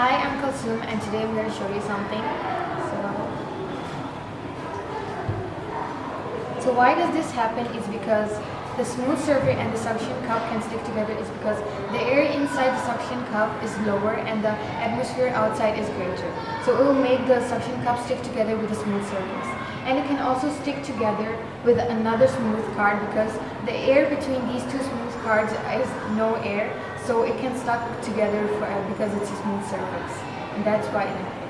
Hi, I'm Kalsum and today I'm going to show you something. So, so why does this happen is because the smooth surface and the suction cup can stick together is because the air inside the suction cup is lower and the atmosphere outside is greater. So it will make the suction cup stick together with a smooth surface. And it can also stick together with another smooth card because the air between these two smooth cards is no air so it can stuck together for, because it's a smooth surface and that's why it happens.